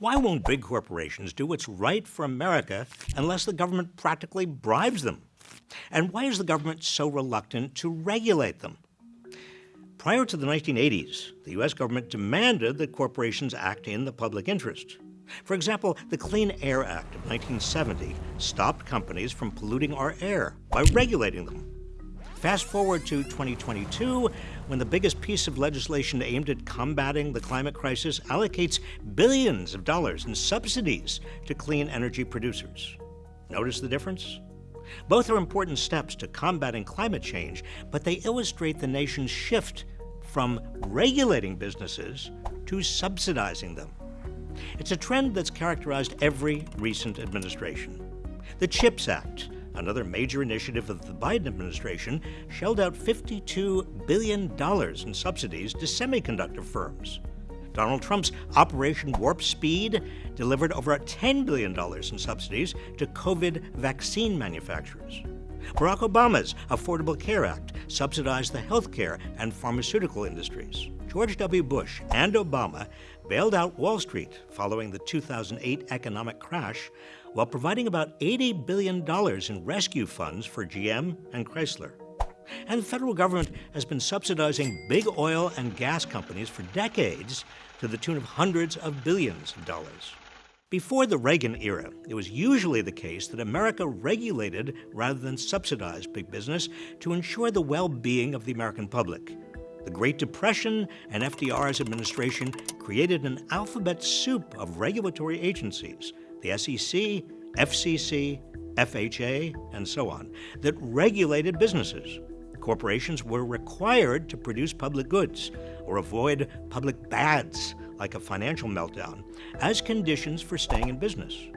Why won't big corporations do what's right for America unless the government practically bribes them? And why is the government so reluctant to regulate them? Prior to the 1980s, the U.S. government demanded that corporations act in the public interest. For example, the Clean Air Act of 1970 stopped companies from polluting our air by regulating them. Fast forward to 2022, when the biggest piece of legislation aimed at combating the climate crisis allocates billions of dollars in subsidies to clean energy producers. Notice the difference? Both are important steps to combating climate change, but they illustrate the nation's shift from regulating businesses to subsidizing them. It's a trend that's characterized every recent administration. The CHIPS Act, another major initiative of the Biden administration, shelled out $52 billion in subsidies to semiconductor firms. Donald Trump's Operation Warp Speed delivered over $10 billion in subsidies to COVID vaccine manufacturers. Barack Obama's Affordable Care Act subsidized the healthcare and pharmaceutical industries. George W. Bush and Obama bailed out Wall Street following the 2008 economic crash while providing about $80 billion in rescue funds for GM and Chrysler. And the federal government has been subsidizing big oil and gas companies for decades to the tune of hundreds of billions of dollars. Before the Reagan era, it was usually the case that America regulated rather than subsidized big business to ensure the well being of the American public. The Great Depression and FDR's administration created an alphabet soup of regulatory agencies the SEC, FCC, FHA, and so on that regulated businesses. Corporations were required to produce public goods or avoid public bads like a financial meltdown as conditions for staying in business.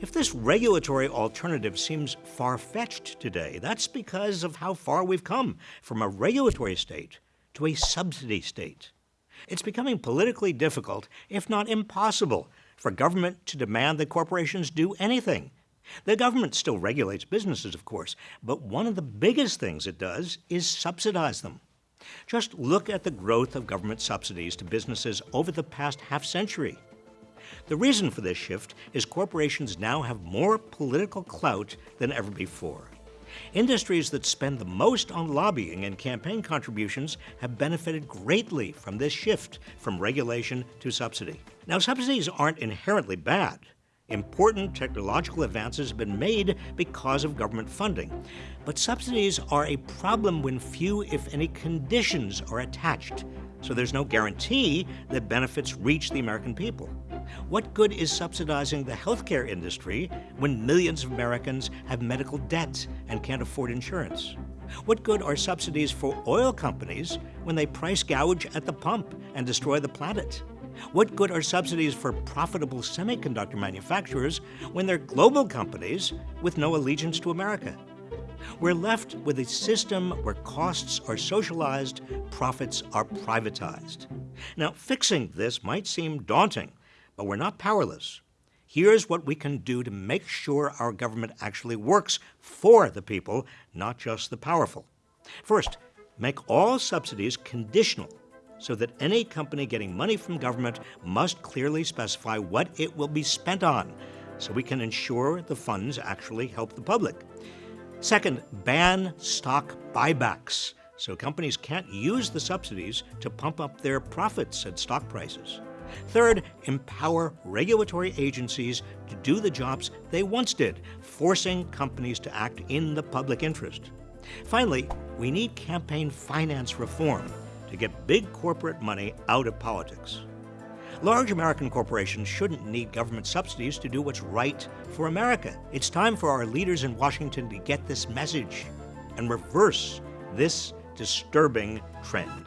If this regulatory alternative seems far fetched today, that's because of how far we've come from a regulatory state to a subsidy state. It's becoming politically difficult, if not impossible, for government to demand that corporations do anything. The government still regulates businesses, of course, but one of the biggest things it does is subsidize them. Just look at the growth of government subsidies to businesses over the past half century. The reason for this shift is corporations now have more political clout than ever before. Industries that spend the most on lobbying and campaign contributions have benefited greatly from this shift from regulation to subsidy. Now, subsidies aren't inherently bad. Important technological advances have been made because of government funding. But subsidies are a problem when few, if any, conditions are attached. So there's no guarantee that benefits reach the American people. What good is subsidizing the healthcare industry when millions of Americans have medical debt and can't afford insurance? What good are subsidies for oil companies when they price gouge at the pump and destroy the planet? What good are subsidies for profitable semiconductor manufacturers when they're global companies with no allegiance to America? We're left with a system where costs are socialized, profits are privatized. Now, fixing this might seem daunting, but we're not powerless. Here's what we can do to make sure our government actually works for the people, not just the powerful. First, make all subsidies conditional so that any company getting money from government must clearly specify what it will be spent on so we can ensure the funds actually help the public. Second, ban stock buybacks so companies can't use the subsidies to pump up their profits at stock prices. Third, empower regulatory agencies to do the jobs they once did, forcing companies to act in the public interest. Finally, we need campaign finance reform to get big corporate money out of politics. Large American corporations shouldn't need government subsidies to do what's right for America. It's time for our leaders in Washington to get this message and reverse this disturbing trend.